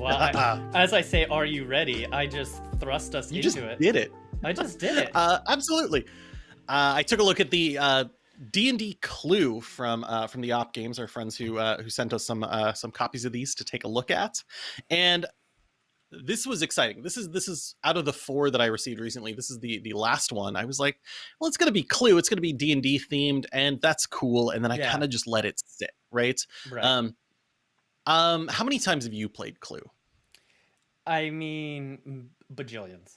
Well, I, as I say, are you ready? I just thrust us you into just it. did it. I just did it. Uh, absolutely. Uh, I took a look at the uh, D and D Clue from uh, from the Op Games, our friends who uh, who sent us some uh, some copies of these to take a look at, and this was exciting. This is this is out of the four that I received recently. This is the the last one. I was like, well, it's gonna be Clue. It's gonna be D and D themed, and that's cool. And then I Yeah. kind of just let it sit. Right. right. Um. Um. How many times have you played Clue? I mean, bajillions.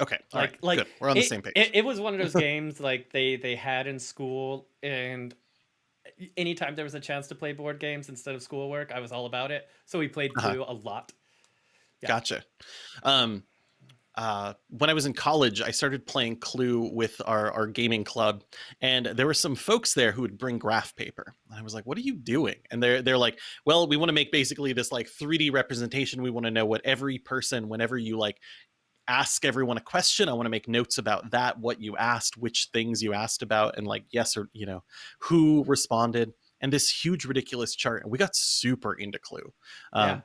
Okay. all Like- right, like, good. We're on the it, same page. It, it was one of those games like they they had in school, and anytime there was a chance to play board games instead of schoolwork, I was all about it. So we played Uh-huh. A lot. yeah. Gotcha. Um, uh, when I was in college, I started playing Clue with our, our gaming club, and there were some folks there who would bring graph paper. And I was like, "What are you doing?" And they're they're like, "Well, we want to make basically this like 3D representation. We want to know what every person, whenever you like ask everyone a question, I want to make notes about that, what you asked, which things you asked about, and like yes or you know who responded." And this huge ridiculous chart, and we got super into Clue. Um, Yeah.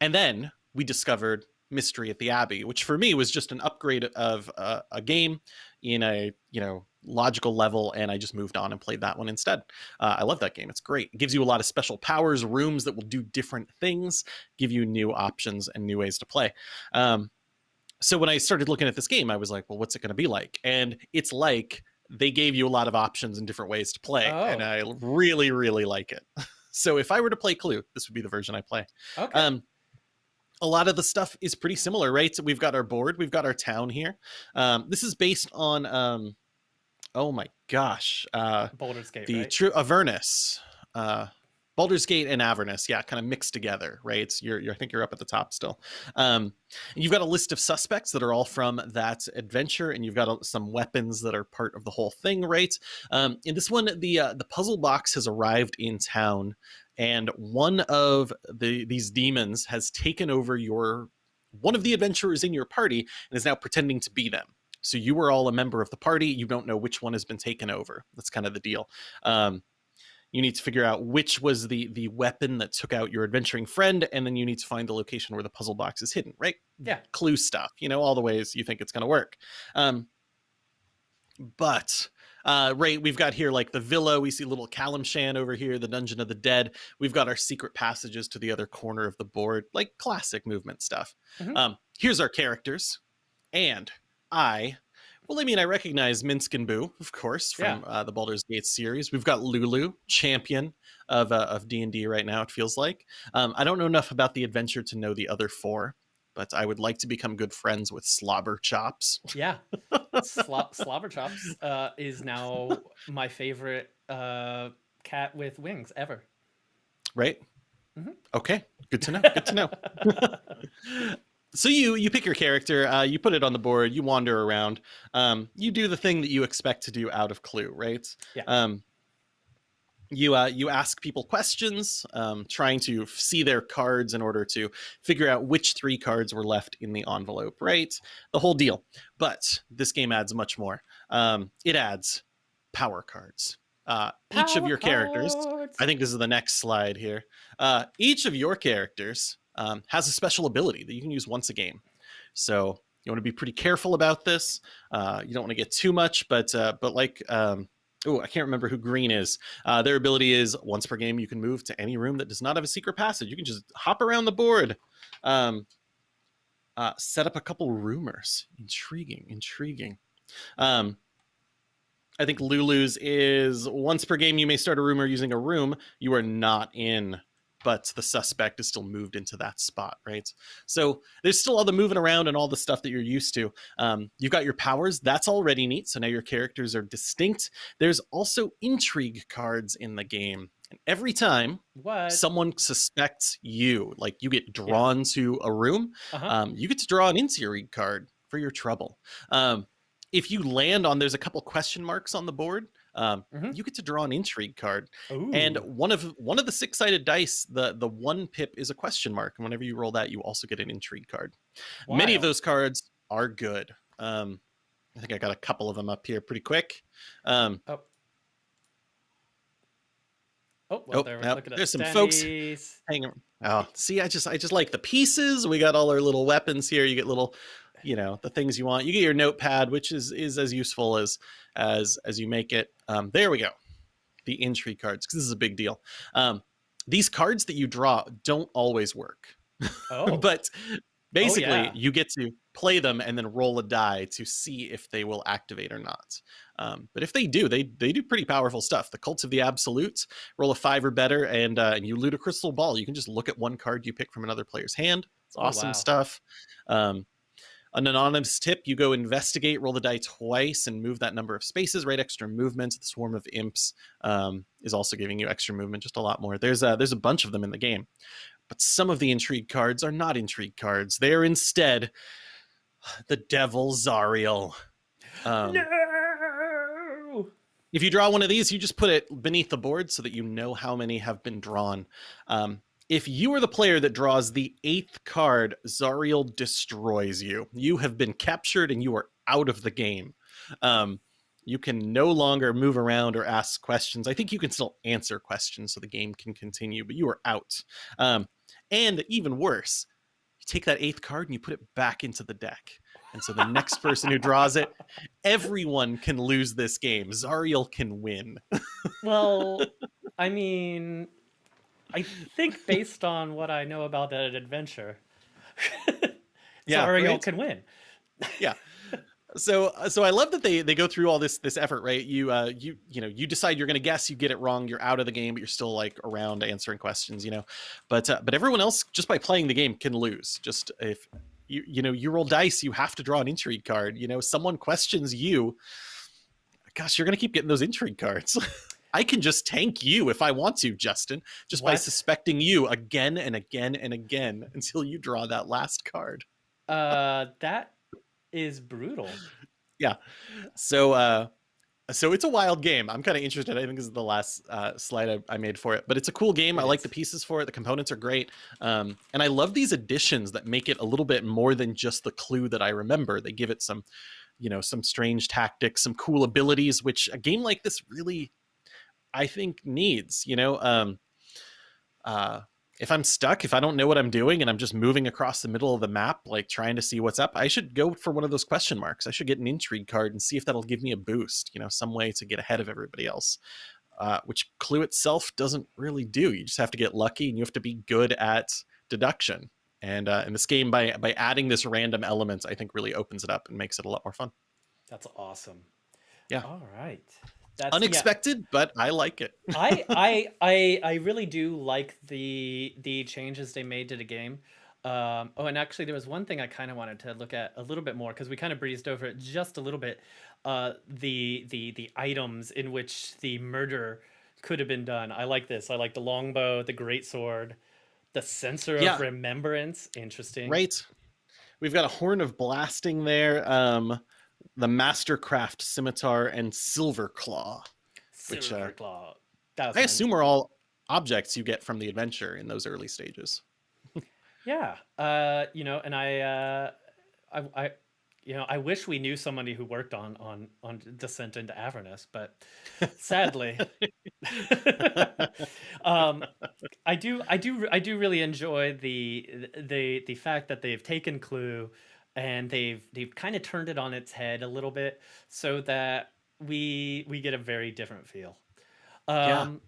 and then we discovered Mystery at the Abbey, which for me was just an upgrade of uh, a game in a you know logical level, and I just moved on and played that one instead. Uh, I love that game; it's great. It gives you a lot of special powers, rooms that will do different things, give you new options and new ways to play. Um, so when I started looking at this game, I was like, well, what's it going to be like? And it's like they gave you a lot of options and different ways to play, and Oh. I really, really like it. so if I were to play Clue, this would be the version I play. Okay. Um, a lot of the stuff is pretty similar, right? So we've got our board, we've got our town here. Um, this is based on, um, oh my gosh, uh, Baldur's Gate, the right? true Avernus, uh, Baldur's Gate and Avernus, yeah, kind of mixed together, right? It's, you're, you're, I think you're up at the top still. Um, and you've got a list of suspects that are all from that adventure, and you've got uh, some weapons that are part of the whole thing, right? Um, in this one, the uh, the puzzle box has arrived in town, and one of the these demons has taken over your one of the adventurers in your party and is now pretending to be them. So you are all a member of the party. You don't know which one has been taken over. That's kind of the deal. Um, you need to figure out which was the the weapon that took out your adventuring friend, and then you need to find the location where the puzzle box is hidden. Right? Yeah. Clue stuff. You know all the ways you think it's going to work. Um, but uh, right, we've got here like the villa. We see little Calimshan over here, the Dungeon of the Dead. We've got our secret passages to the other corner of the board, like classic movement stuff. Mhm. Um, here's our characters, and I. Well, I mean, I recognize Minsc and Boo, of course, from uh, the Baldur's Gate series. We've got Lulu, champion of uh, of D and D right now. It feels like um, I don't know enough about the adventure to know the other four, but I would like to become good friends with Slobber Chops. Yeah. Slo- Slobber Chops uh, is now my favorite uh, cat with wings ever. right? Mhm. Okay, good to know. Good to know. so you you pick your character, uh, you put it on the board, you wander around, um, you do the thing that you expect to do out of Clue, right? Yeah. Um, you uh, you ask people questions, um, trying to see their cards in order to figure out which three cards were left in the envelope, right? The whole deal. But this game adds much more. Um, it adds power cards. Uh, each of Power your characters. cards. I think this is the next slide here. Uh, each of your characters um, has a special ability that you can use once a game. So you want to be pretty careful about this. Uh, you don't want to get too much, but uh, but like um, oh, I can't remember who Green is. Uh, their ability is once per game you can move to any room that does not have a secret passage. You can just hop around the board. Um, uh, set up a couple rumors. Intriguing, intriguing. Um, I think Lulu's is once per game you may start a rumor using a room you are not in, but the suspect is still moved into that spot, right? So there's still all the moving around and all the stuff that you're used to. Um, you've got your powers, that's already neat. So now your characters are distinct. There's also intrigue cards in the game. And every time What? someone suspects you, like you get drawn to a room, uh-huh. um, you get to draw an intrigue card for your trouble. Um, if you land on, there's a couple question marks on the board. Um, Mhm. You get to draw an intrigue card, and one of one of the six sided dice, the the one pip is a question mark, and whenever you roll that, you also get an intrigue card. Many of those cards are good. Um, I think I got a couple of them up here pretty quick. Um, Oh. Oh, well, Oh, there, at there's some folks- Standees. Hang on. Oh, see, I just I just like the pieces. We got all our little weapons here. You get little, you know, the things you want. You get your notepad, which is is as useful as as as you make it. Um, there we go. The entry cards, because this is a big deal. Um, these cards that you draw don't always work, Oh, but basically yeah. you get to play them and then roll a die to see if they will activate or not. Um, but if they do, they they do pretty powerful stuff. The Cults of the Absolute, roll a five or better, and uh, and you loot a crystal ball. You can just look at one card you pick from another player's hand. It's Oh, awesome wow. stuff. Um, an anonymous tip: you go investigate, roll the die twice, and move that number of spaces. Right, extra movement. The swarm of imps um, is also giving you extra movement, just a lot more. There's a, there's a bunch of them in the game, but some of the intrigue cards are not intrigue cards. They are instead the Devil Zariel. Um, no. if you draw one of these, you just put it beneath the board so that you know how many have been drawn. Um, if you are the player that draws the eighth card, Zariel destroys you. You have been captured and you are out of the game. Um, you can no longer move around or ask questions. I think you can still answer questions so the game can continue, but you are out. Um, and even worse, you take that eighth card and you put it back into the deck. And so the next person who draws it, everyone can lose this game. Zariel can win. Well, I mean, I think based on what I know about that adventure, Yeah, Zariel right? can win. Yeah. So uh, so I love that they they go through all this this effort, right? You uh you you know, you decide you're going to guess, you get it wrong, you're out of the game, but you're still like around answering questions, you know. But uh, but everyone else just by playing the game can lose. Just if you you know, you roll dice, you have to draw an intrigue card, you know, someone questions you, gosh, you're going to keep getting those intrigue cards. I can just tank you if I want to, Justin, just by suspecting you again and again and again until you draw that last card. Uh, that is brutal. Yeah. So uh so it's a wild game. I'm kind of interested. I think this is the last uh, slide I, I made for it, but it's a cool game. I like the pieces for it. The components are great, um, and I love these additions that make it a little bit more than just the clue that I remember. They give it some, you know, some strange tactics, some cool abilities, which a game like this really, I think, needs. You know, um, uh, if I'm stuck, if I don't know what I'm doing and I'm just moving across the middle of the map, like trying to see what's up, I should go for one of those question marks. I should get an intrigue card and see if that'll give me a boost, you know, some way to get ahead of everybody else. Uh, which Clue itself doesn't really do. You just have to get lucky and you have to be good at deduction. And uh, in this game, by by adding this random element, I think really opens it up and makes it a lot more fun. That's awesome. Yeah. All right. That's yeah. Unexpected, but I like it. I, I I I really do like the the changes they made to the game. Um, oh, and actually, there was one thing I kind of wanted to look at a little bit more because we kind of breezed over it just a little bit. Uh, the the the items in which the murder could have been done. I like this. I like the longbow, the great sword, the censer Yeah. of remembrance. Interesting. Right. We've got a horn of blasting there. Um, the Mastercraft scimitar and silver claw. Which, Silver uh, claw. That was I assume are all objects you get from the adventure in those early stages. Yeah. Uh, you know, and I, uh, I, I, you know, I wish we knew somebody who worked on on on Descent into Avernus, but sadly, um, I do, I do, I do really enjoy the the the fact that they've taken Clue and they've they've kind of turned it on its head a little bit, so that we we get a very different feel. Yeah. Um,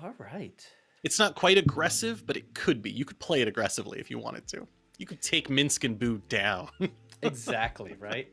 All right. It's not quite aggressive, but it could be. You could play it aggressively if you wanted to. You could take Minsc and Boo down. Exactly right.